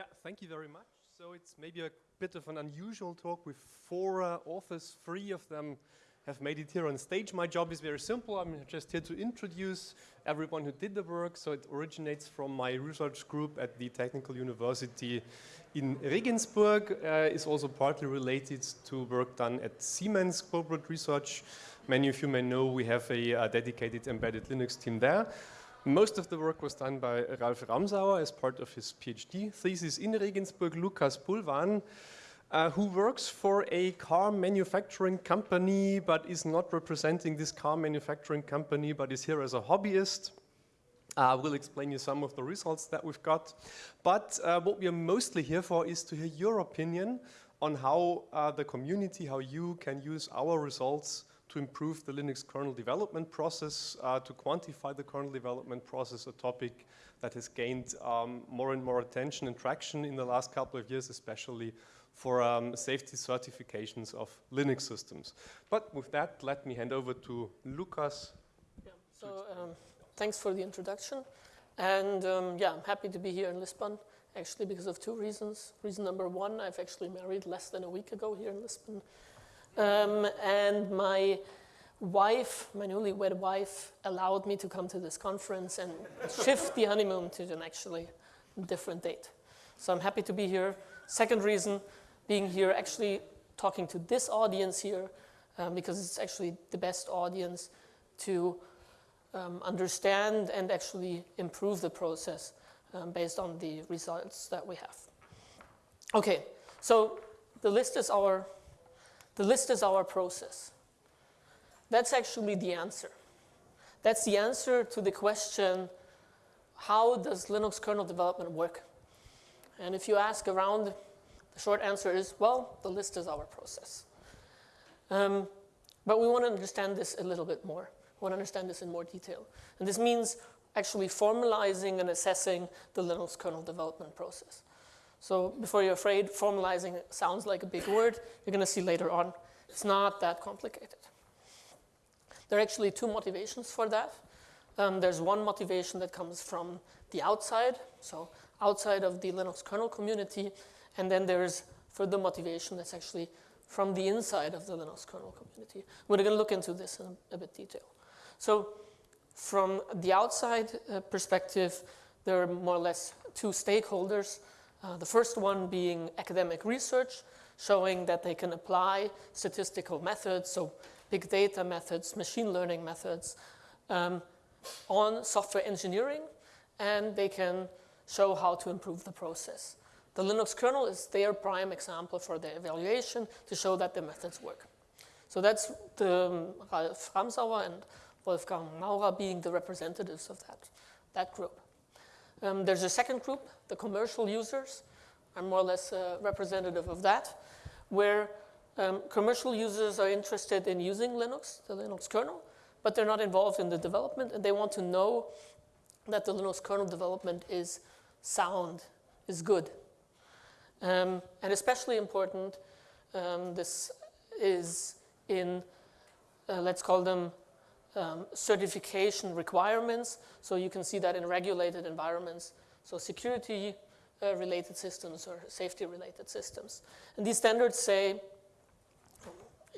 Yeah, thank you very much. So it's maybe a bit of an unusual talk with four uh, authors, three of them have made it here on stage. My job is very simple. I'm just here to introduce everyone who did the work. So it originates from my research group at the Technical University in Regensburg. Uh, is also partly related to work done at Siemens Corporate Research. Many of you may know we have a, a dedicated embedded Linux team there. Most of the work was done by Ralf Ramsauer as part of his PhD thesis in Regensburg. Lukas Bulwahn uh, who works for a car manufacturing company but is not representing this car manufacturing company but is here as a hobbyist. I will explain you some of the results that we've got. But uh, what we are mostly here for is to hear your opinion on how uh, the community, how you can use our results to improve the Linux kernel development process, uh, to quantify the kernel development process, a topic that has gained um, more and more attention and traction in the last couple of years, especially for um, safety certifications of Linux systems. But with that, let me hand over to Lukas. Yeah, so um, thanks for the introduction. And um, yeah, I'm happy to be here in Lisbon, actually because of two reasons. Reason number one, I've actually married less than a week ago here in Lisbon. Um, and my wife, my newlywed wife, allowed me to come to this conference and shift the honeymoon to an actually different date. So I'm happy to be here. Second reason, being here, actually talking to this audience here, um, because it's actually the best audience to um, understand and actually improve the process um, based on the results that we have. Okay, so the list is our, the list is our process. That's actually the answer. That's the answer to the question, how does Linux kernel development work? And if you ask around the short answer is, well, the list is our process. Um, but we want to understand this a little bit more. We want to understand this in more detail. And this means actually formalizing and assessing the Linux kernel development process. So before you're afraid, formalizing sounds like a big word. You're going to see later on. It's not that complicated. There are actually two motivations for that. Um, there's one motivation that comes from the outside, so outside of the Linux kernel community, and then there's further motivation that's actually from the inside of the Linux kernel community. We're going to look into this in a, bit detail. So from the outside uh, perspective, there are more or less two stakeholders. Uh, the first one being academic research, showing that they can apply statistical methods, so big data methods, machine learning methods, um, on software engineering, and they can show how to improve the process. The Linux kernel is their prime example for the evaluation to show that the methods work. So that's the um, Ralf Ramsauer and Wolfgang Mauerer being the representatives of that, that group. Um, there's a second group, the commercial users. I'm more or less a representative of that, where um, commercial users are interested in using Linux, the Linux kernel, but they're not involved in the development and they want to know that the Linux kernel development is sound, is good. Um, and especially important, um, this is in, uh, let's call them um, certification requirements. So you can see that in regulated environments. So security uh, related systems or safety related systems. And these standards say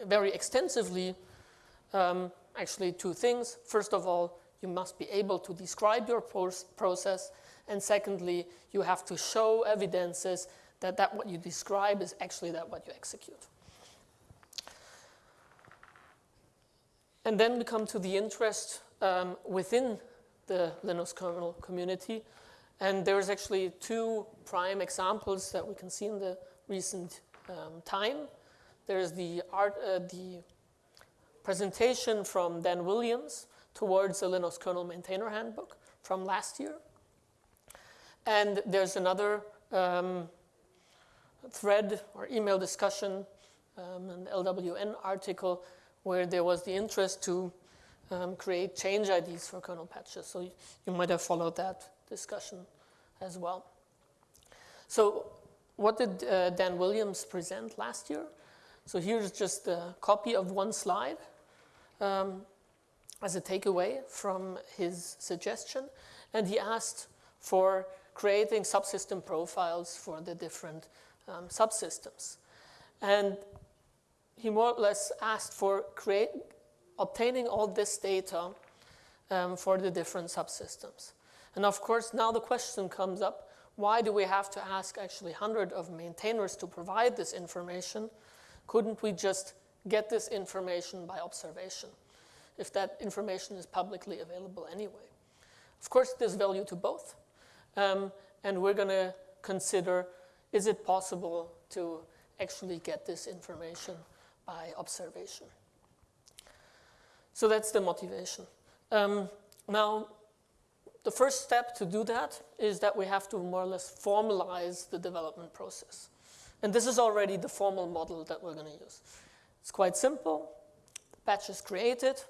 very extensively um, actually two things. First of all, you must be able to describe your process. And secondly, you have to show evidences that, that what you describe is actually that what you execute. And then we come to the interest um, within the Linux kernel community. And there's actually two prime examples that we can see in the recent um, time. There's the, art, uh, the presentation from Dan Williams towards the Linux kernel maintainer handbook from last year. And there's another um, thread or email discussion, um, an LWN article where there was the interest to um, create change IDs for kernel patches. So you might have followed that discussion as well. So what did uh, Dan Williams present last year? So here's just a copy of one slide um, as a takeaway from his suggestion. And he asked for creating subsystem profiles for the different um, subsystems. And he more or less asked for create, obtaining all this data um, for the different subsystems. And of course, now the question comes up, why do we have to ask actually 100 of maintainers to provide this information? Couldn't we just get this information by observation, if that information is publicly available anyway? Of course, there's value to both. Um, and we're going to consider, is it possible to actually get this information by observation? So that's the motivation. Um, now, the first step to do that is that we have to more or less formalize the development process. And this is already the formal model that we're going to use. It's quite simple. The patch is created,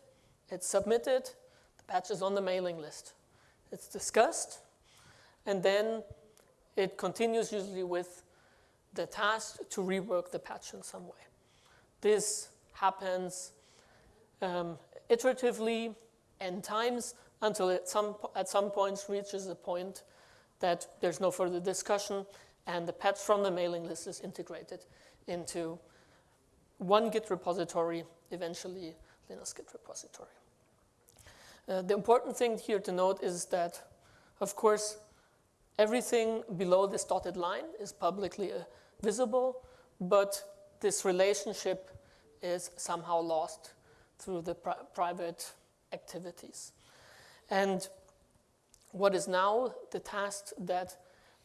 it's submitted, the patch is on the mailing list. It's discussed, and then it continues usually with the task to rework the patch in some way. This happens um, iteratively n times until it some, at some point reaches a point that there's no further discussion and the patch from the mailing list is integrated into one Git repository, eventually Linux Git repository. Uh, the important thing here to note is that, of course, everything below this dotted line is publicly uh, visible, but this relationship is somehow lost through the pri private activities. And what is now the task that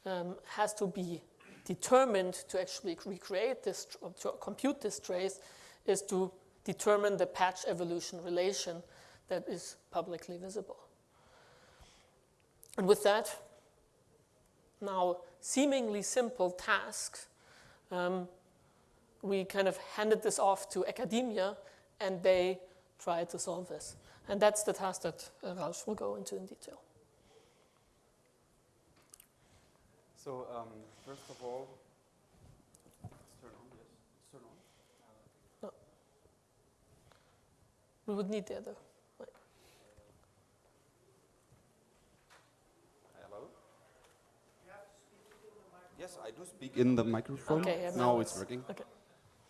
um, has to be determined to actually recreate this, to compute this trace is to determine the patch evolution relation that is publicly visible. And with that, now seemingly simple task, um, we kind of handed this off to academia and they tried to solve this. And that's the task that uh, Ralf will go into in detail. So um, first of all, let's turn on, yes, turn on. No. We would need the other. mic. Hello? Yes, I do speak in the microphone. Okay, yeah, now now it's it's- working. okay.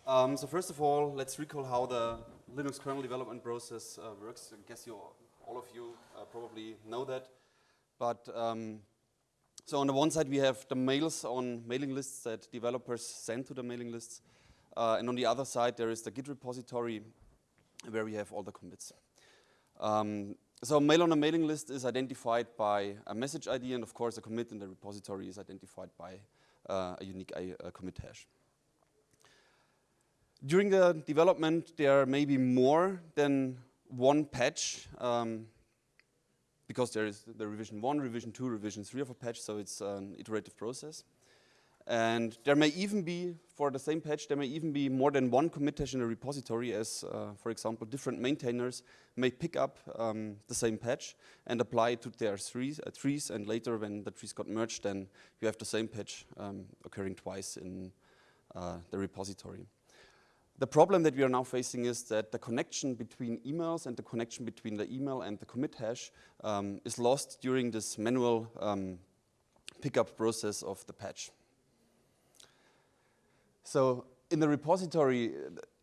Um, so first of all, let's recall how the Linux kernel development process uh, works. I guess you, all of you uh, probably know that. But um, so on the one side, we have the mails on mailing lists that developers send to the mailing lists. Uh, and on the other side, there is the Git repository where we have all the commits. Um, so mail on a mailing list is identified by a message ID, and of course, a commit in the repository is identified by uh, a unique commit hash. During the development, there may be more than one patch um, because there is the revision 1, revision 2, revision 3 of a patch, so it's an iterative process. And there may even be, for the same patch, there may even be more than one commit in a repository as, uh, for example, different maintainers may pick up um, the same patch and apply it to their trees, uh, trees, and later when the trees got merged, then you have the same patch um, occurring twice in uh, the repository. The problem that we are now facing is that the connection between emails and the connection between the email and the commit hash um, is lost during this manual um, pickup process of the patch. So in the repository,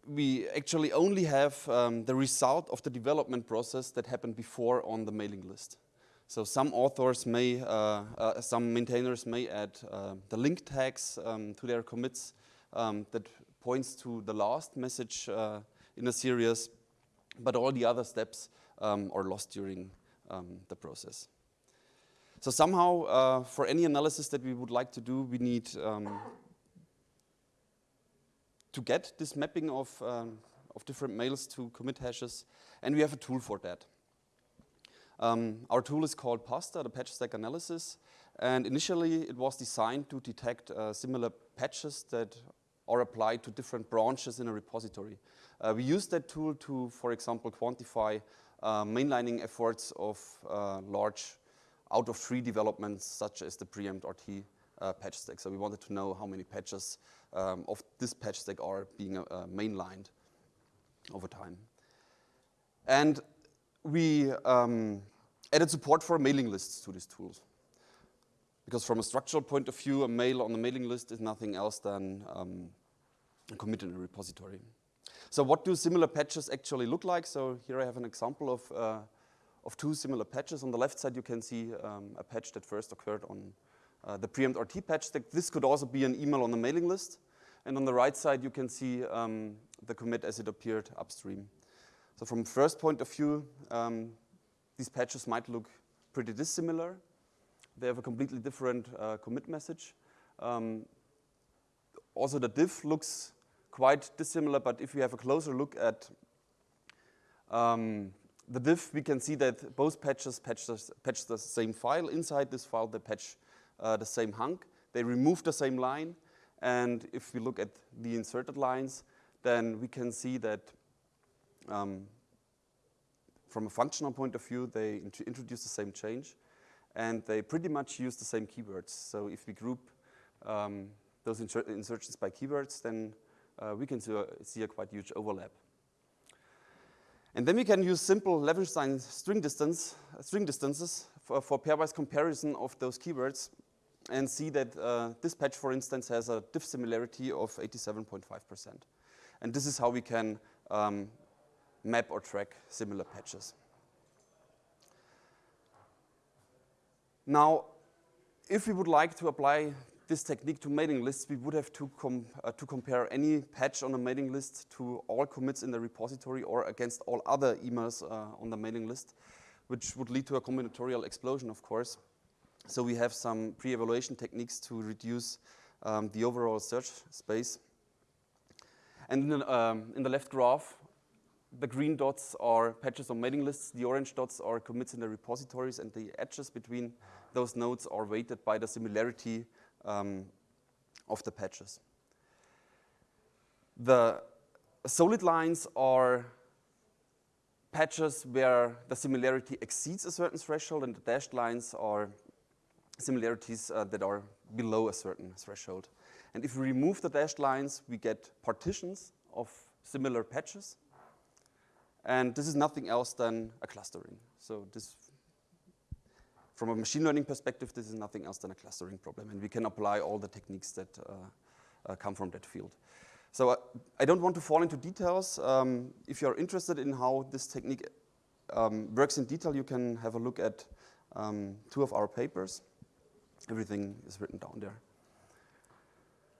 we actually only have um, the result of the development process that happened before on the mailing list. So some authors may, uh, uh, some maintainers may add uh, the link tags um, to their commits um, that points to the last message uh, in a series, but all the other steps um, are lost during um, the process. So somehow, uh, for any analysis that we would like to do, we need um, to get this mapping of, um, of different mails to commit hashes, and we have a tool for that. Um, our tool is called PASTA, the patch stack analysis, and initially it was designed to detect uh, similar patches that or applied to different branches in a repository. Uh, we use that tool to, for example, quantify uh, mainlining efforts of uh, large out of tree developments such as the preempt RT uh, patch stack. So we wanted to know how many patches um, of this patch stack are being uh, mainlined over time. And we um, added support for mailing lists to these tools. Because from a structural point of view, a mail on the mailing list is nothing else than um, a commit in a repository. So what do similar patches actually look like? So here I have an example of, uh, of two similar patches. On the left side, you can see um, a patch that first occurred on uh, the preempt RT patch. This could also be an email on the mailing list. And on the right side, you can see um, the commit as it appeared upstream. So from first point of view, um, these patches might look pretty dissimilar. They have a completely different uh, commit message. Um, also, the diff looks quite dissimilar, but if we have a closer look at um, the diff, we can see that both patches patch the, patch the same file. Inside this file, they patch uh, the same hunk. They remove the same line. And if we look at the inserted lines, then we can see that um, from a functional point of view, they int introduce the same change and they pretty much use the same keywords. So if we group um, those insertions by keywords, then uh, we can see a, see a, quite huge overlap. And then we can use simple Levenshtein string distance, uh, string distances for, for, pairwise comparison of those keywords and see that uh, this patch, for instance, has a diff similarity of 87.5%. And this is how we can um, map or track similar patches. Now, if we would like to apply this technique to mailing lists, we would have to, com uh, to compare any patch on a mailing list to all commits in the repository or against all other emails uh, on the mailing list, which would lead to a combinatorial explosion, of course. So we have some pre-evaluation techniques to reduce um, the overall search space. And in um, in the left graph, the green dots are patches on mailing lists, the orange dots are commits in the repositories, and the edges between those nodes are weighted by the similarity um, of the patches. The solid lines are patches where the similarity exceeds a certain threshold, and the dashed lines are similarities uh, that are below a certain threshold. And if we remove the dashed lines, we get partitions of similar patches. And this is nothing else than a clustering. So this, from a machine learning perspective, this is nothing else than a clustering problem. And we can apply all the techniques that uh, uh, come from that field. So uh, I don't want to fall into details. Um, if you're interested in how this technique um, works in detail, you can have a look at um, two of our papers. Everything is written down there.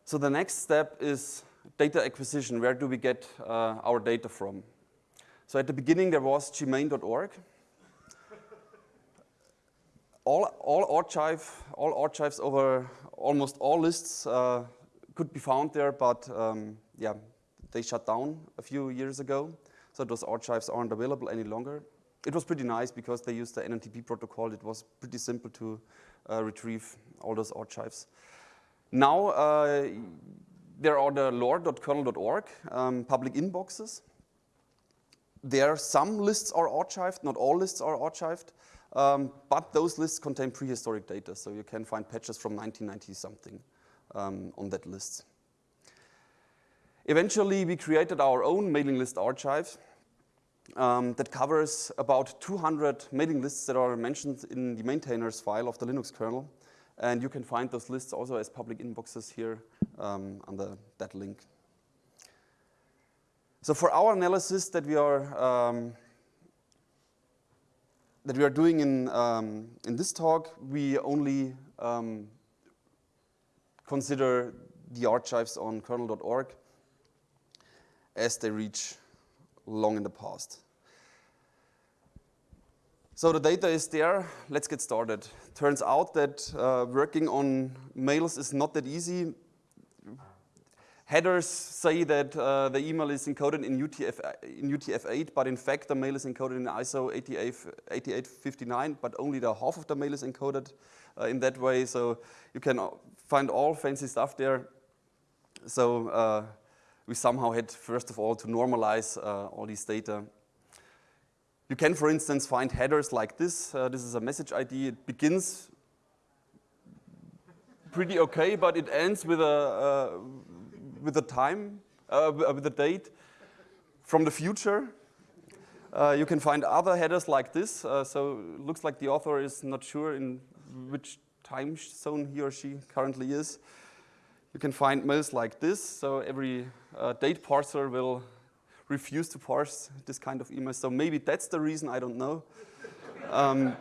So the next step is data acquisition. Where do we get uh, our data from? So at the beginning, there was gmane.org. all, all, archive, all archives over almost all lists uh, could be found there, but um, yeah, they shut down a few years ago. So those archives aren't available any longer. It was pretty nice because they used the NNTP protocol. It was pretty simple to uh, retrieve all those archives. Now, uh, there are the lore.kernel.org um, public inboxes there some lists are archived, not all lists are archived, um, but those lists contain prehistoric data, so you can find patches from 1990 something um, on that list. Eventually, we created our own mailing list archive um, that covers about 200 mailing lists that are mentioned in the maintainers file of the Linux kernel. And you can find those lists also as public inboxes here um, under that link. So for our analysis that we are um, that we are doing in um, in this talk, we only um, consider the archives on kernel.org as they reach long in the past. So the data is there. Let's get started. Turns out that uh, working on mails is not that easy Headers say that uh, the email is encoded in, UTF, in UTF-8, but in fact the mail is encoded in ISO 8859, but only the half of the mail is encoded uh, in that way. So you can find all fancy stuff there. So uh, we somehow had, first of all, to normalize uh, all these data. You can, for instance, find headers like this. Uh, this is a message ID. It begins pretty okay, but it ends with a, uh, with the time, uh, with the date from the future. Uh, you can find other headers like this. Uh, so looks like the author is not sure in which time zone he or she currently is, you can find mails like this. So every uh, date parser will refuse to parse this kind of email. So maybe that's the reason, I don't know. um,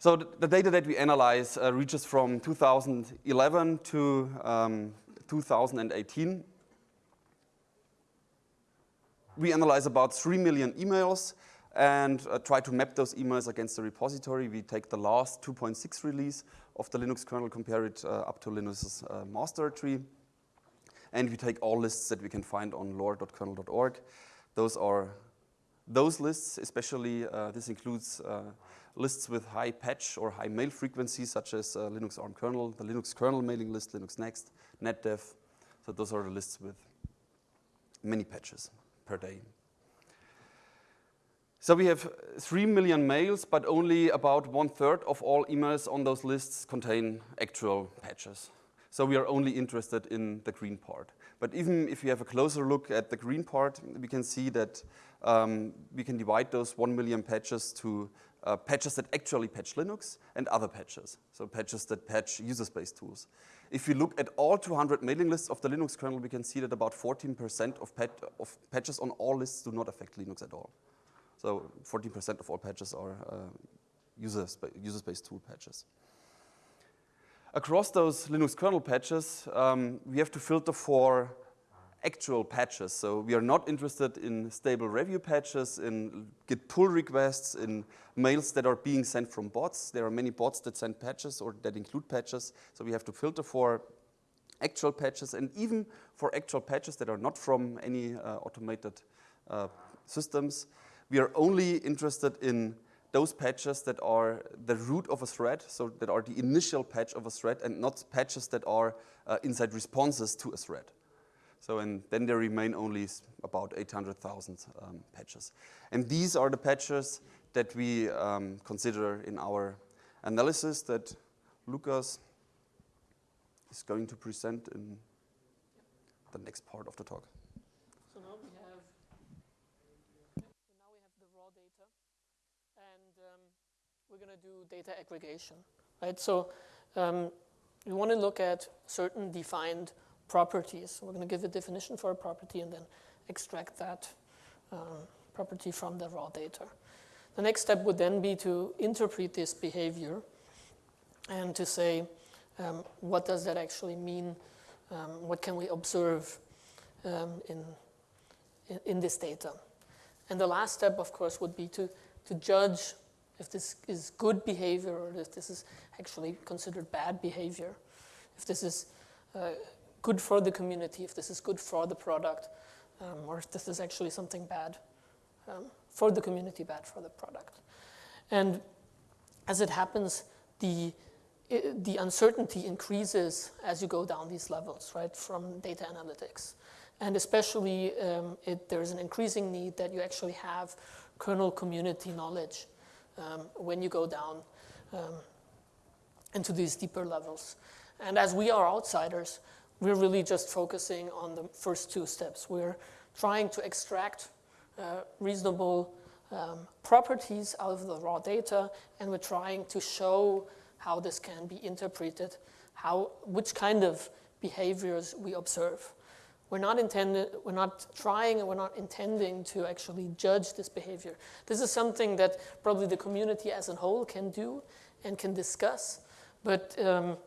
so the, data that we analyze uh, reaches from 2011 to um, 2018. We analyze about 3 million emails and uh, try to map those emails against the repository. We take the last 2.6 release of the Linux kernel, compare it uh, up to Linux's uh, master tree. And we take all lists that we can find on lore.kernel.org. Those are those lists, especially uh, this includes uh, lists with high patch or high mail frequency, such as uh, Linux ARM kernel, the Linux kernel mailing list, Linux Next, NetDev. So those are the lists with many patches per day. So we have 3 million mails, but only about one third of all emails on those lists contain actual patches. So we are only interested in the green part. But even if we have a closer look at the green part, we can see that um, we can divide those 1 million patches to uh, patches that actually patch Linux and other patches, so patches that patch user space tools. If we look at all 200 mailing lists of the Linux kernel, we can see that about 14% of, pat of patches on all lists do not affect Linux at all. So 14% of all patches are uh, user, spa user space tool patches. Across those Linux kernel patches, um, we have to filter for actual patches. So we are not interested in stable review patches, in Git pull requests, in mails that are being sent from bots. There are many bots that send patches or that include patches. So we have to filter for actual patches and even for actual patches that are not from any uh, automated uh, systems. We are only interested in those patches that are the root of a thread, so that are the initial patch of a thread, and not patches that are uh, inside responses to a thread. So and then there remain only about 800,000 um, patches. And these are the patches that we um, consider in our analysis that Lukas is going to present in the next part of the talk. So now we have, so now we have the raw data, and um, we're going to do data aggregation, right? So um, we want to look at certain defined properties. We're going to give a definition for a property and then extract that um, property from the raw data. The next step would then be to interpret this behavior and to say, um, what does that actually mean? Um, what can we observe um, in, in, in, this data? And the last step, of course, would be to, to judge if this is good behavior or if this is actually considered bad behavior, if this is uh, good for the community, if this is good for the product, um, or if this is actually something bad um, for the community, bad for the product. And as it happens, the, the uncertainty increases as you go down these levels, right, from data analytics. And especially, um, it, there's an increasing need that you actually have kernel community knowledge um, when you go down um, into these deeper levels. And as we are outsiders, we're really just focusing on the first two steps. We're trying to extract uh, reasonable um, properties out of the raw data, and we're trying to show how this can be interpreted, how, which kind of behaviors we observe. We're not intended, we're not trying and we're not intending to actually judge this behavior. This is something that probably the community as a whole can do and can discuss, but um,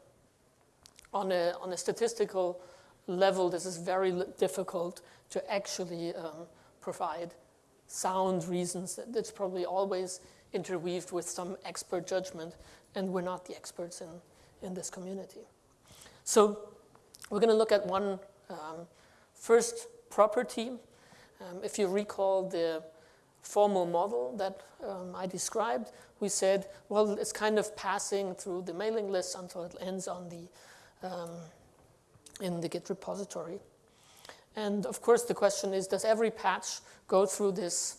on a, on a statistical level, this is very difficult to actually um, provide sound reasons. That's probably always interweaved with some expert judgment, and we're not the experts in, in this community. So we're going to look at one um, first property. Um, if you recall the formal model that um, I described, we said, well, it's kind of passing through the mailing list until it ends on the um, in the Git repository. And of course, the question is, does every patch go through this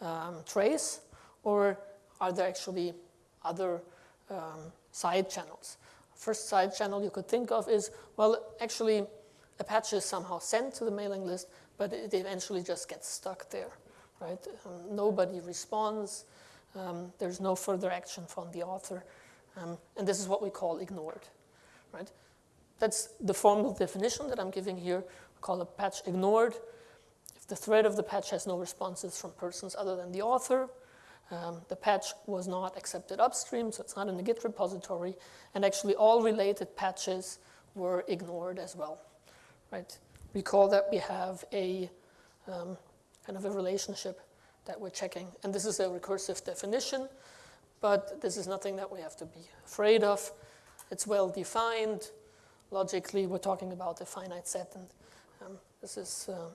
um, trace, or are there actually other um, side channels? First side channel you could think of is, well, actually, a patch is somehow sent to the mailing list, but it eventually just gets stuck there, right? Um, nobody responds. Um, there's no further action from the author. Um, and this is what we call ignored, right? That's the formal definition that I'm giving here. We call a patch ignored. If the thread of the patch has no responses from persons other than the author, um, the patch was not accepted upstream, so it's not in the Git repository, and actually all related patches were ignored as well, right? Recall that we have a um, kind of a relationship that we're checking, and this is a recursive definition, but this is nothing that we have to be afraid of. It's well defined. Logically, we're talking about a finite set, and um, this is, uh,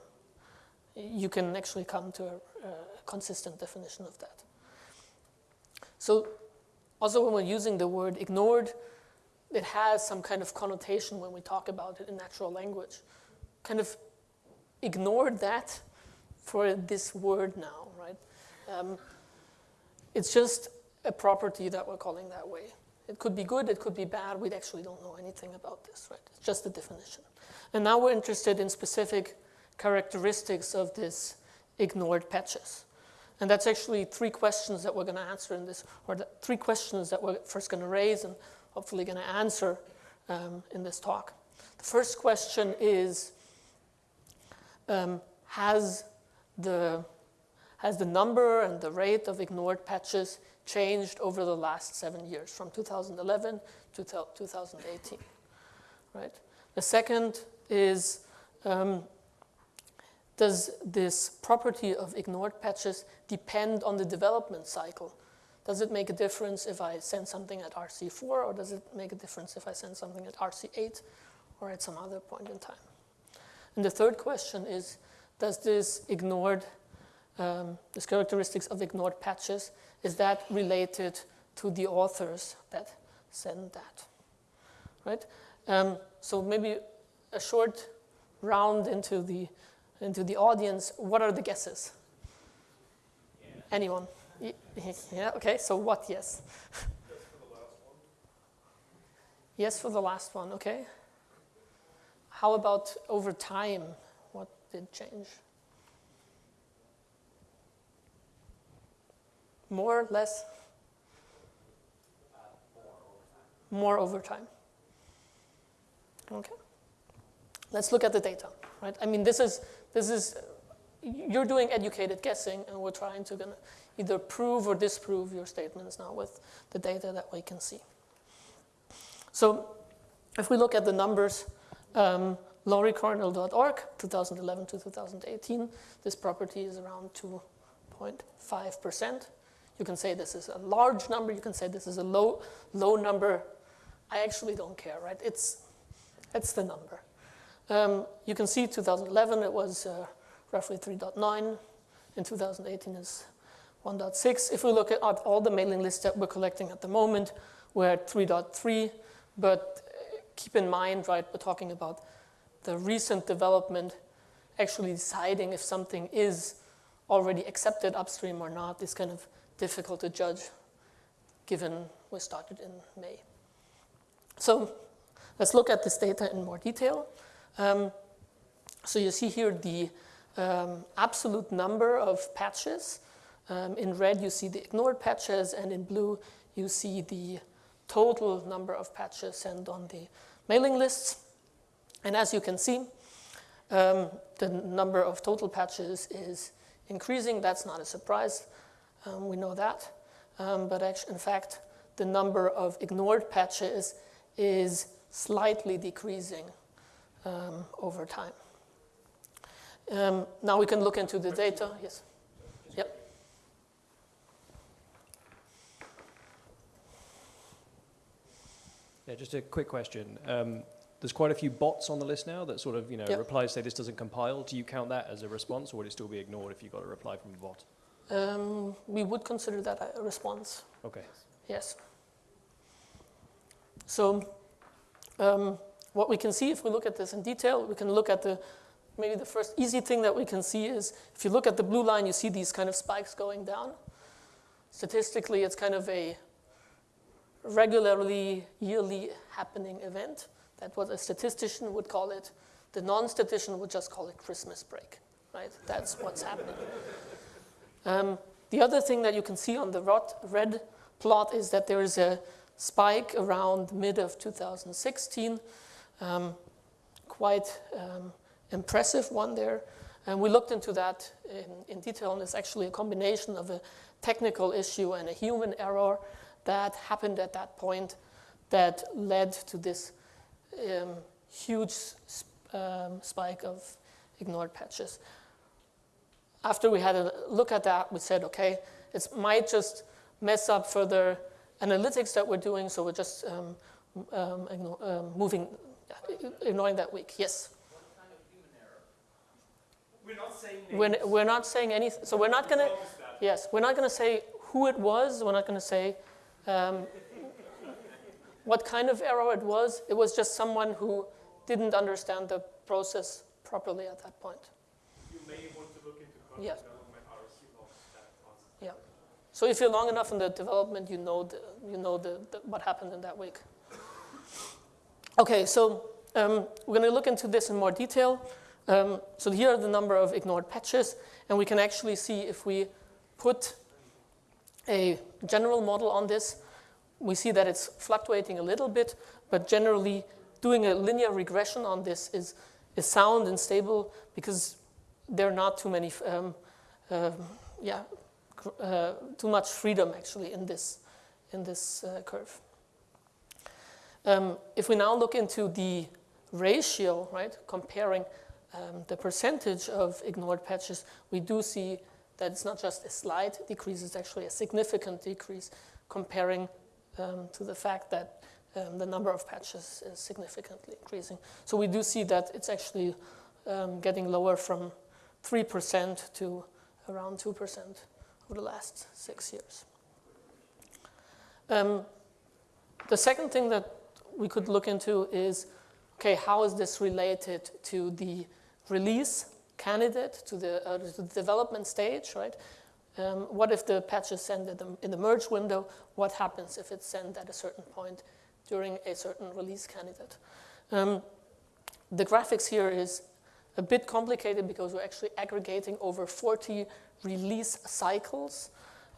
you can actually come to a, a consistent definition of that. So also when we're using the word ignored, it has some kind of connotation when we talk about it in natural language. Kind of ignored that for this word now, right? Um, it's just a property that we're calling that way. It could be good, it could be bad. We actually don't know anything about this, right? It's just a definition. And now we're interested in specific characteristics of this ignored patches. And that's actually three questions that we're going to answer in this, or the three questions that we're first going to raise and hopefully going to answer um, in this talk. The first question is, um, has, the, has the number and the rate of ignored patches changed over the last seven years, from 2011 to 2018, right? The second is, um, does this property of ignored patches depend on the development cycle? Does it make a difference if I send something at RC4 or does it make a difference if I send something at RC8 or at some other point in time? And the third question is, does this ignored, um, this characteristics of ignored patches, is that related to the authors that send that, right? Um, so maybe a short round into the into the audience, what are the guesses? Yeah. Anyone? Yeah, okay, so what yes? yes for the last one, okay. How about over time? What did change? More, less? more over time. Okay. Let's look at the data, right? I mean, this is this is, you're doing educated guessing, and we're trying to either prove or disprove your statements now with the data that we can see. So if we look at the numbers, um, lore.kernel.org, 2011 to 2018, this property is around 2.5%. You can say this is a large number, you can say this is a low, low number. I actually don't care, right? It's, it's the number. Um, you can see 2011 it was uh, roughly 3.9. In 2018 is 1.6. If we look at all the mailing lists that we're collecting at the moment, we're at 3.3. But uh, keep in mind, right, we're talking about the recent development actually deciding if something is already accepted upstream or not is kind of difficult to judge given we started in May. So let's look at this data in more detail. Um, so you see here the um, absolute number of patches. Um, in red, you see the ignored patches, and in blue, you see the total number of patches sent on the mailing lists. And as you can see, um, the number of total patches is increasing. That's not a surprise. Um, we know that. Um, but actually, in fact, the number of ignored patches is slightly decreasing um, over time. Um, now we can look into the data. Yes. Yep. Yeah, just a quick question. Um, there's quite a few bots on the list now that sort of, you know, yep. replies say this doesn't compile. Do you count that as a response, or would it still be ignored if you got a reply from a bot? Um, we would consider that a response. Okay. Yes. So, um, what we can see if we look at this in detail, we can look at the, maybe the first easy thing that we can see is if you look at the blue line, you see these kind of spikes going down. Statistically, it's kind of a regularly, yearly happening event. That's what a statistician would call it. The non-statistician would just call it Christmas break, right? That's what's happening. Um, The other thing that you can see on the rot- red plot is that there is a spike around mid of 2016, um, quite um, impressive one there. And we looked into that in, in detail, and it's actually a combination of a technical issue and a human error that happened at that point that led to this um, huge sp- um, spike of ignored patches. After we had a look at that, we said, okay, it might just mess up further analytics that we're doing, so we're just um, um, um, moving, ignoring that week. Yes? Kind of We're not saying We're, we're not saying anything, so we're not going to, yes, we're not going to say who it was, we're not going to say um, what kind of error it was. It was just someone who didn't understand the process properly at that point. You may want to look into content Yes. development RSU of that process. Yeah. So if you're long enough in the development, you know, the, you know the, the, what happened in that week. Okay, so um, we're going to look into this in more detail. Um, so here are the number of ignored patches, and we can actually see if we put a general model on this, we see that it's fluctuating a little bit, but generally doing a linear regression on this is, is sound and stable because there are not too many, um, um yeah, uh, too much freedom actually in this, in this uh, curve. Um, if we now look into the ratio, right, comparing um, the percentage of ignored patches, we do see that it's not just a slight decrease, it's actually a significant decrease comparing um, to the fact that um, the number of patches is significantly increasing. So we do see that it's actually um, getting lower from 3% to around 2% over the last six years. Um, the second thing that we could look into is okay, how is this related to the release candidate, to the, uh, to the development stage, right? Um, what if the patch is sent the, in the merge window? What happens if it's sent at a certain point during a certain release candidate? Um, the graphics here is a bit complicated because we're actually aggregating over 40 release cycles,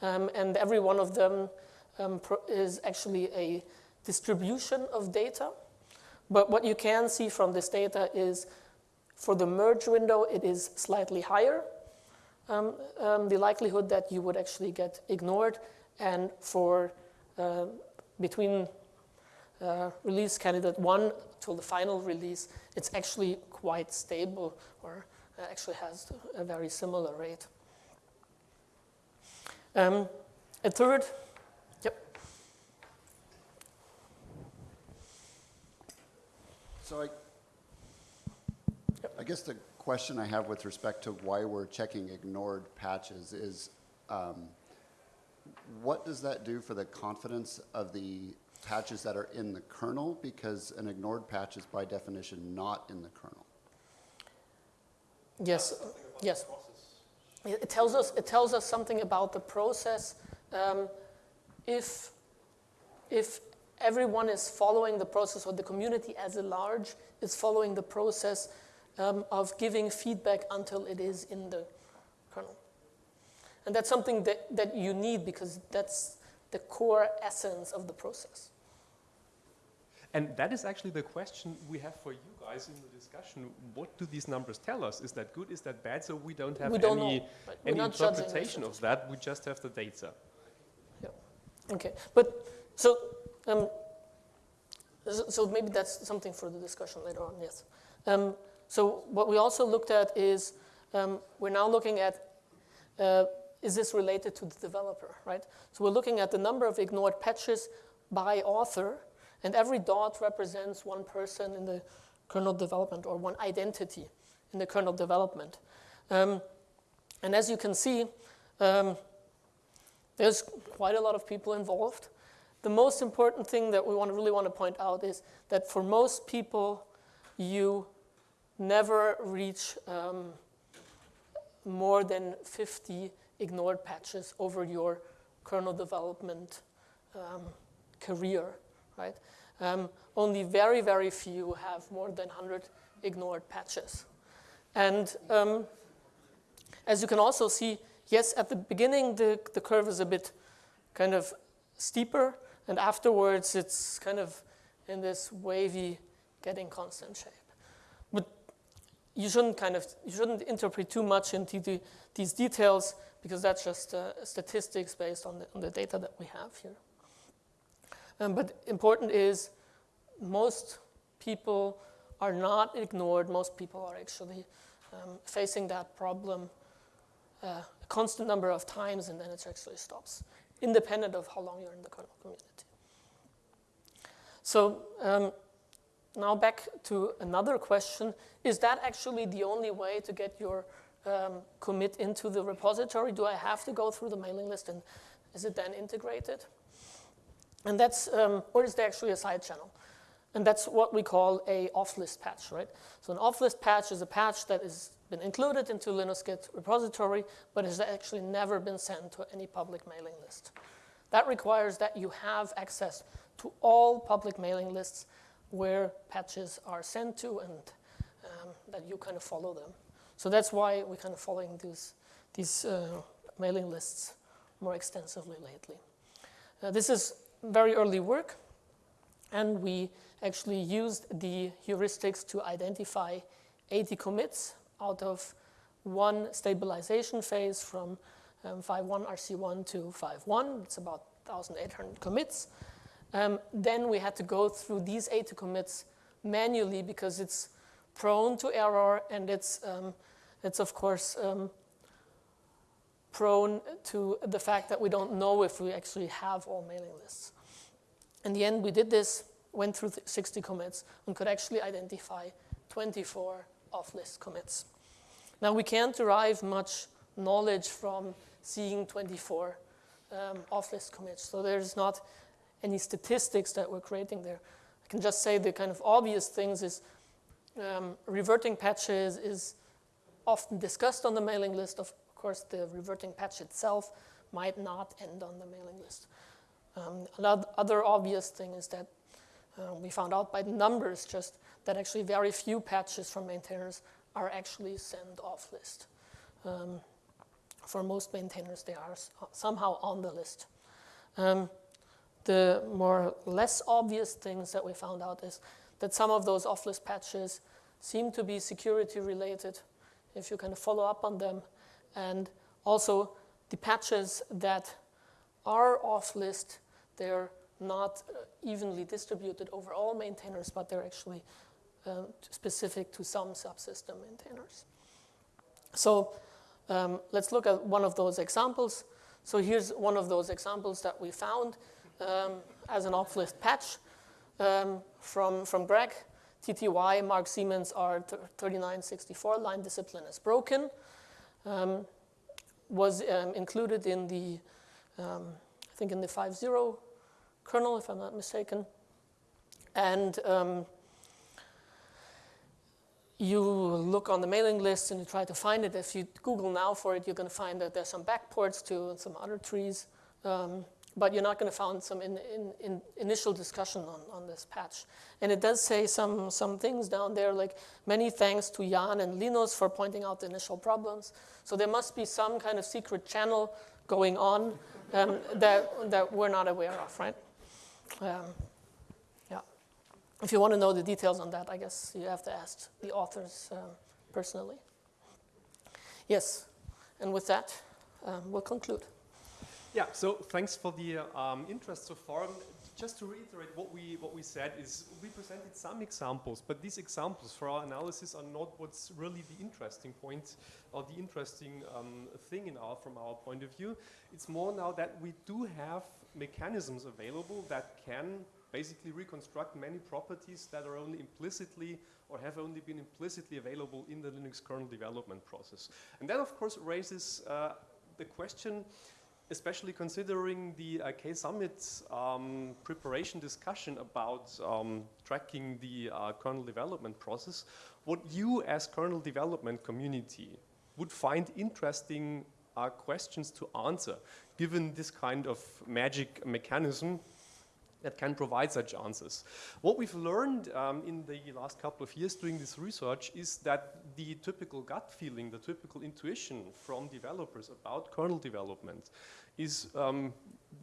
um, and every one of them um, is actually a distribution of data. But what you can see from this data is for the merge window, it is slightly higher, um, um, the likelihood that you would actually get ignored. And for uh, between uh, release candidate one till the final release, it's actually quite stable or uh, actually has a very similar rate. Um, a third, yep. So I, I guess the question I have with respect to why we're checking ignored patches is, um, what does that do for the confidence of the patches that are in the kernel? Because an ignored patch is by definition not in the kernel. Yes, yes. It tells us, it tells us something about the process. Um, if, if everyone is following the process, or the community as a large is following the process um, of giving feedback until it is in the kernel. And that's something that, that you need because that's the core essence of the process. And that is actually the question we have for you guys in the discussion. What do these numbers tell us? Is that good? Is that bad? So we don't have We don't any, know, any not judging this interpretation of that. We just have the data. Yeah. Okay, but so, um, so, so maybe that's something for the discussion later on, yes. Um, so what we also looked at is, um, we're now looking at, uh, is this related to the developer, right? So we're looking at the number of ignored patches by author, and every dot represents one person in the kernel development or one identity in the kernel development. Um, and as you can see, um, there's quite a lot of people involved. The most important thing that we want to really want to point out is that for most people, you never reach um, more than 50 ignored patches over your kernel development um, career, right? Um, only very, very few have more than 100 ignored patches. And um, as you can also see yes, at the beginning, the, the curve is a bit kind of steeper, and afterwards, it's kind of in this wavy, getting constant shape. But you shouldn't kind of, you shouldn't interpret too much into the, these details because that's just uh, statistics based on the, on the data that we have here. Um, but important is most people are not ignored. Most people are actually um, facing that problem uh, a constant number of times, and then it actually stops, independent of how long you're in the kernel community. So um, now back to another question. Is that actually the only way to get your um, commit into the repository? Do I have to go through the mailing list and is it then integrated? And that's, um, or is there actually a side channel? And that's what we call a off-list patch, right? So an off-list patch is a patch that has been included into LinuxGit repository, but has actually never been sent to any public mailing list. That requires that you have access to all public mailing lists where patches are sent to and um, that you kind of follow them. So that's why we're kind of following these, these uh, mailing lists more extensively lately. Uh, this is very early work, and we actually used the heuristics to identify 80 commits out of one stabilization phase from um, 5.1 RC1 to 5.1. It's about 1,800 commits. Um, then we had to go through these 80 commits manually because it's prone to error and it's, um, it's of course, um, prone to the fact that we don't know if we actually have all mailing lists. In the end, we did this, went through 60 commits, and could actually identify 24 off-list commits. Now, we can't derive much knowledge from seeing 24 um, off-list commits, so there's not any statistics that we're creating there. I can just say the kind of obvious things is um, reverting patches is often discussed on the mailing list. Of course, the reverting patch itself might not end on the mailing list. Um, another obvious thing is that uh, we found out by the numbers just that actually very few patches from maintainers are actually sent off list. Um, for most maintainers, they are somehow on the list. Um, the more less obvious things that we found out is that some of those off-list patches seem to be security related if you kind of follow up on them. And also the patches that are off-list, they're not uh, evenly distributed over all maintainers, but they're actually uh, specific to some subsystem maintainers. So um, let's look at one of those examples. So here's one of those examples that we found um, as an off-list patch um, from, from Greg. TTY Mark Siemens R3964 line discipline is broken. Um, was um, included in the, um, I think in the 5.0 kernel, if I'm not mistaken. And um, you look on the mailing list and you try to find it. If you Google now for it, you're going to find that there's some backports to some other trees. But you're not going to find some in, in, in initial discussion on, on this patch. And it does say some, some things down there, like many thanks to Jan and Linus for pointing out the initial problems. So there must be some kind of secret channel going on um, that, that we're not aware of, right? Um, yeah. If you want to know the details on that, I guess you have to ask the authors um, personally. Yes, and with that, um, we'll conclude. Yeah, so thanks for the um, interest so far. Just to reiterate what we, what we said is we presented some examples, but these examples for our analysis are not what's really the interesting point or the interesting um, thing in our, from our point of view. It's more now that we do have mechanisms available that can basically reconstruct many properties that are only implicitly or have only been implicitly available in the Linux kernel development process. And that, of course, raises uh, the question, especially considering the uh, K-Summit um, preparation discussion about um, tracking the uh, kernel development process, what you as kernel development community would find interesting uh, questions to answer, given this kind of magic mechanism that can provide such answers. What we've learned um, in the last couple of years doing this research is that the typical gut feeling, the typical intuition from developers about kernel development is um,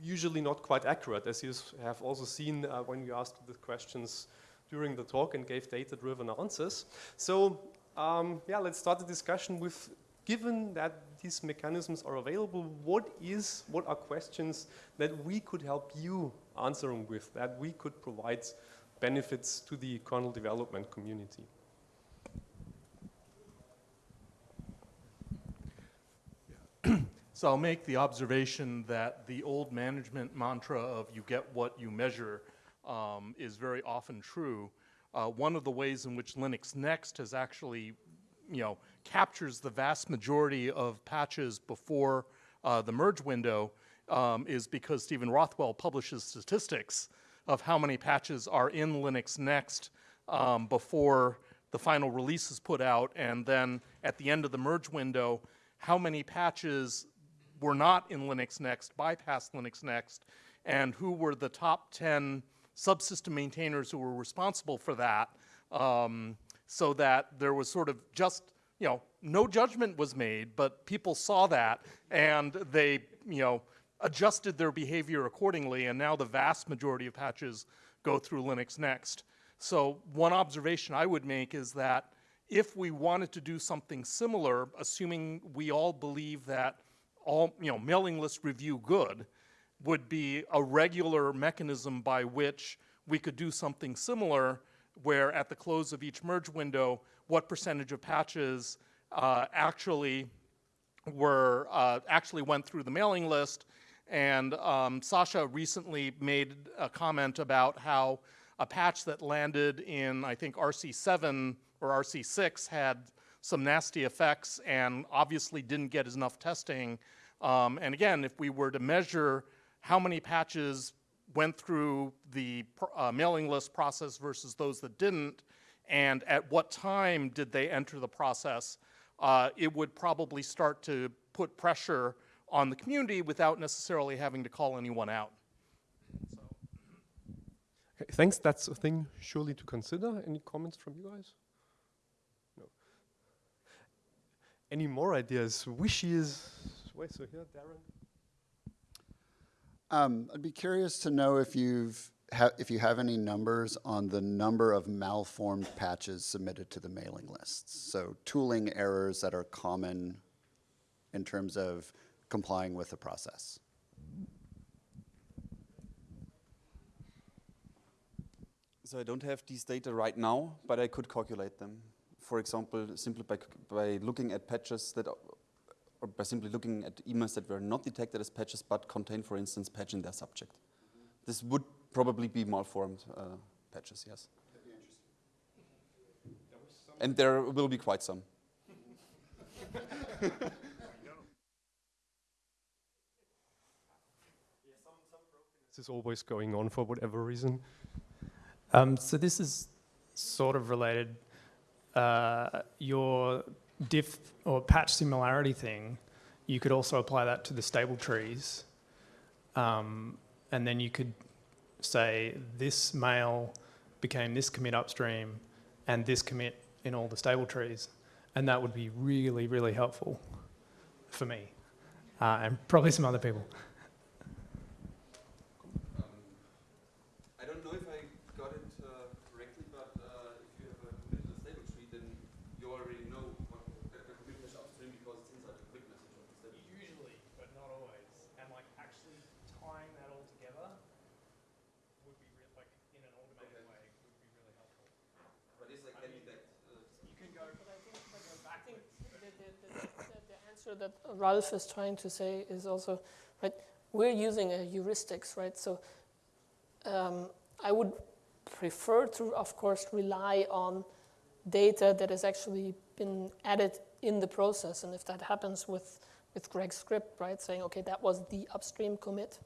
usually not quite accurate, as you have also seen uh, when you asked the questions during the talk and gave data-driven answers. So um, yeah, let's start the discussion with, given that these mechanisms are available, what is, what are questions that we could help you answering with, that we could provide benefits to the kernel development community? So I'll make the observation that the old management mantra of you get what you measure um, is very often true. Uh, one of the ways in which Linux Next has actually, you know, captures the vast majority of patches before uh, the merge window um, is because Stephen Rothwell publishes statistics of how many patches are in Linux Next um, before the final release is put out, and then at the end of the merge window, how many patches were not in Linux Next, bypassed Linux Next, and who were the top 10 subsystem maintainers who were responsible for that, um, so that there was sort of just, you know, no judgment was made, but people saw that and they, you know, adjusted their behavior accordingly, and now the vast majority of patches go through Linux Next. So one observation I would make is that if we wanted to do something similar, assuming we all believe that all, you know, mailing list review good would be a regular mechanism by which we could do something similar where at the close of each merge window, what percentage of patches uh, actually were, uh, actually went through the mailing list. And um, Sasha recently made a comment about how a patch that landed in, I think, RC7 or RC6 had some nasty effects and obviously didn't get enough testing um, and again, if we were to measure how many patches went through the uh, mailing list process versus those that didn't, and at what time did they enter the process, uh, it would probably start to put pressure on the community without necessarily having to call anyone out. So. Okay, thanks. That's a thing surely to consider. Any comments from you guys? No. Any more ideas, wishes? Wait, so here, Darren. Um, I'd be curious to know if you've if you have any numbers on the number of malformed patches submitted to the mailing lists. So tooling errors that are common in terms of complying with the process. So I don't have these data right now, but I could calculate them. For example, simply by, by looking at patches that or by simply looking at emails that were not detected as patches but contain, for instance, patch in their subject. This would probably be malformed uh, patches, yes. And there will be quite some. this is always going on for whatever reason. Um, so this is sort of related. Uh, your diff or patch similarity thing, you could also apply that to the stable trees. Um, and then you could say this mail became this commit upstream and this commit in all the stable trees. And that would be really, really helpful for me uh, and probably some other people. That Ralf is trying to say is also, right, we're using a heuristics, right? So um, I would prefer to, of course, rely on data that has actually been added in the process. And if that happens with, with Greg's script, right, saying, okay, that was the upstream commit,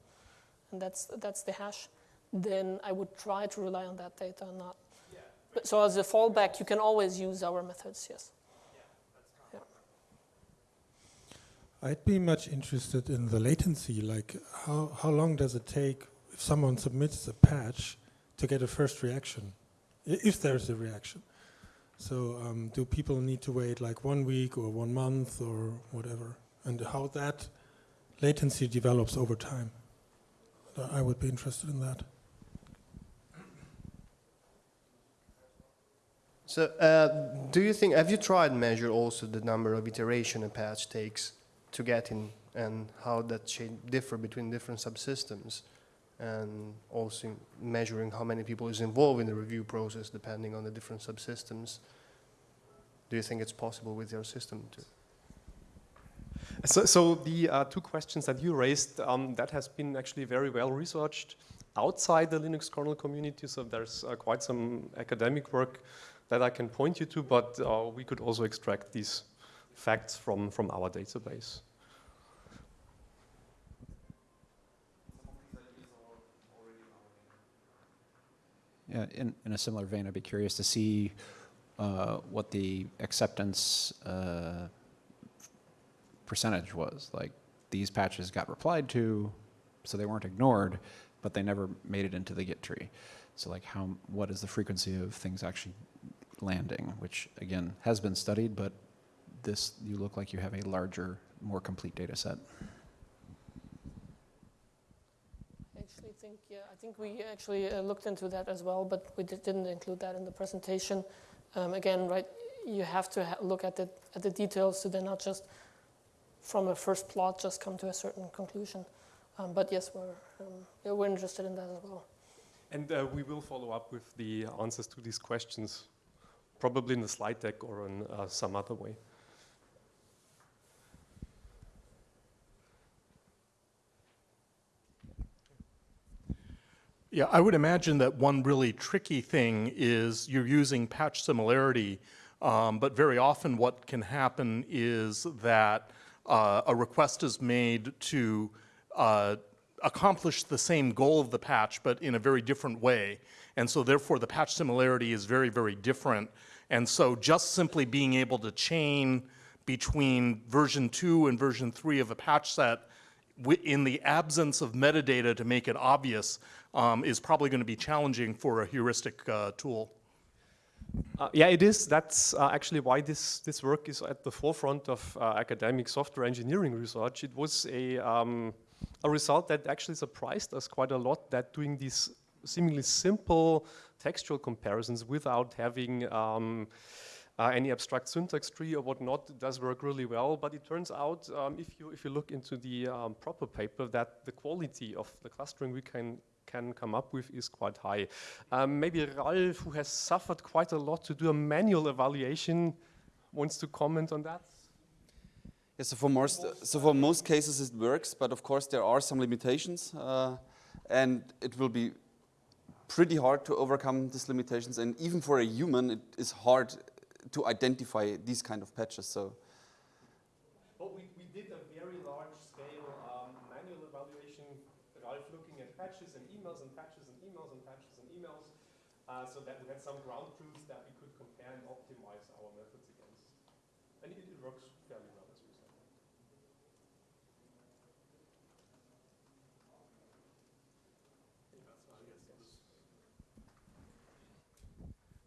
and that's, that's the hash, then I would try to rely on that data, not. Yeah, so as a fallback, you can always use our methods, yes. I'd be much interested in the latency, like how, how long does it take if someone submits a patch to get a first reaction, if there's a reaction? So um, do people need to wait like one week or one month or whatever? And how that latency develops over time? I would be interested in that. So, uh, do you think, have you tried to measure also the number of iteration a patch takes to get in and how that differ between different subsystems? And also measuring how many people is involved in the review process depending on the different subsystems? Do you think it's possible with your system to? So, so the uh, two questions that you raised, um, that has been actually very well researched outside the Linux kernel community. So there's uh, quite some academic work that I can point you to, but uh, we could also extract these facts from, from our database. Yeah, in, in a similar vein, I'd be curious to see uh, what the acceptance uh, percentage was. Like these patches got replied to, so they weren't ignored, but they never made it into the Git tree. So like how, what is the frequency of things actually landing, which again has been studied, but this, you look like you have a larger, more complete data set. I actually think, yeah, I think we actually uh, looked into that as well, but we did, didn't include that in the presentation. Um, again, right, you have to ha look at the, at the details to then not just from a first plot just come to a certain conclusion. Um, but yes, we're, um, yeah, we're interested in that as well. And uh, we will follow up with the answers to these questions, probably in the slide deck or in uh, some other way. Yeah, I would imagine that one really tricky thing is you're using patch similarity, um, but very often what can happen is that uh, a request is made to uh, accomplish the same goal of the patch, but in a very different way. And so therefore the patch similarity is very, very different. And so just simply being able to chain between version two and version three of a patch set in the absence of metadata to make it obvious um, is probably going to be challenging for a heuristic uh, tool. Uh, yeah, it is. That's uh, actually why this, this work is at the forefront of uh, academic software engineering research. It was a, um, a result that actually surprised us quite a lot that doing these seemingly simple textual comparisons without having um, uh, any abstract syntax tree or whatnot does work really well. But it turns out, um, if, you, if you look into the um, proper paper, that the quality of the clustering we can can come up with is quite high. Um, maybe Ralf, who has suffered quite a lot to do a manual evaluation, wants to comment on that? Yeah, so for most, so for most cases it works, but of course there are some limitations, uh, and it will be pretty hard to overcome these limitations. And even for a human, it is hard to identify these kind of patches. So uh, so that we had some ground truths that we could compare and optimize our methods against. And it, it works fairly well, as we said.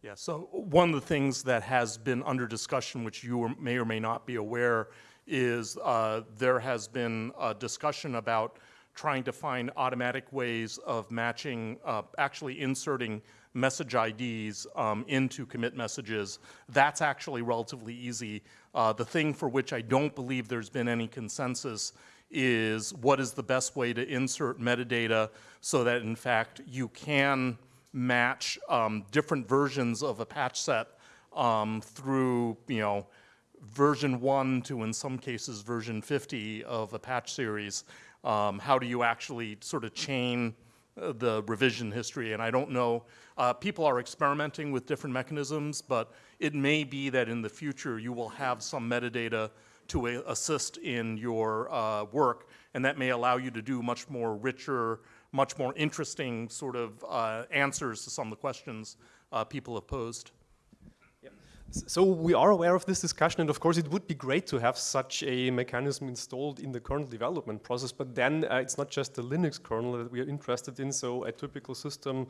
Yeah, so one of the things that has been under discussion, which you may or may not be aware, is uh, there has been a discussion about trying to find automatic ways of matching, uh, actually inserting message IDs um, into commit messages. That's actually relatively easy. Uh, the thing for which I don't believe there's been any consensus is what is the best way to insert metadata so that in fact you can match um, different versions of a patch set um, through, you know, version 1 to in some cases version 50 of a patch series. Um, how do you actually sort of chain uh, the revision history? And I don't know uh, people are experimenting with different mechanisms, but it may be that in the future you will have some metadata to assist in your uh, work, and that may allow you to do much more richer, much more interesting sort of uh, answers to some of the questions uh, people have posed. So we are aware of this discussion, and of course it would be great to have such a mechanism installed in the kernel development process, but then uh, it's not just the Linux kernel that we are interested in, so a typical system,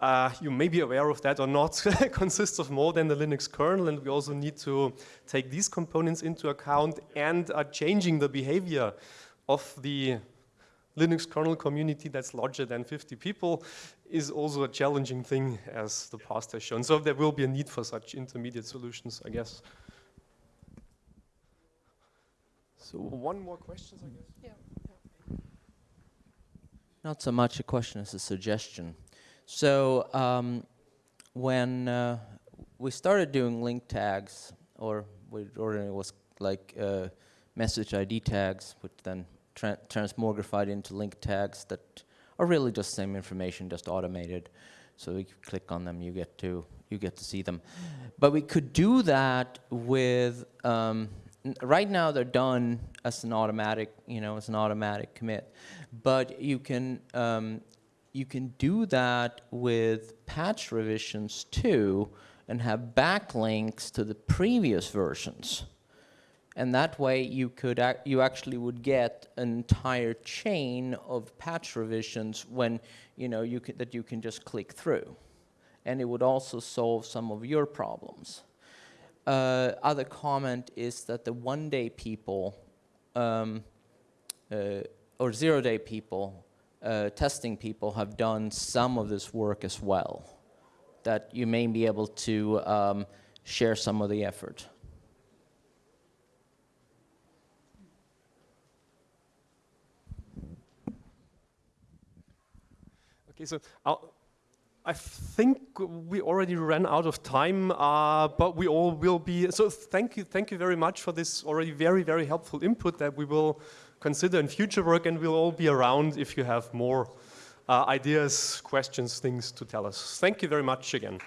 uh, you may be aware of that or not, consists of more than the Linux kernel, and we also need to take these components into account and are changing the behavior of the Linux kernel community that's larger than 50 people is also a challenging thing as the past has shown. So there will be a need for such intermediate solutions, I guess. So one more question, I guess. Yeah. Not so much a question as a suggestion. So um, when uh, we started doing link tags, or we originally was like uh, message ID tags, which then tra transmogrified into link tags that are really just same information, just automated. So you click on them, you get to you get to see them. But we could do that with um, right now they're done as an automatic, you know, as an automatic commit. But you can um, you can do that with patch revisions too, and have backlinks to the previous versions and that way you could ac you actually would get an entire chain of patch revisions when you know you can, that you can just click through. And it would also solve some of your problems. Uh, other comment is that the one day people um, uh, or zero day people uh, testing people have done some of this work as well that you may be able to um, share some of the effort Okay, so I'll, I think we already ran out of time, uh, but we all will be, so thank you, thank you very much for this already very, very helpful input that we will consider in future work and we'll all be around if you have more uh, ideas, questions, things to tell us. Thank you very much again.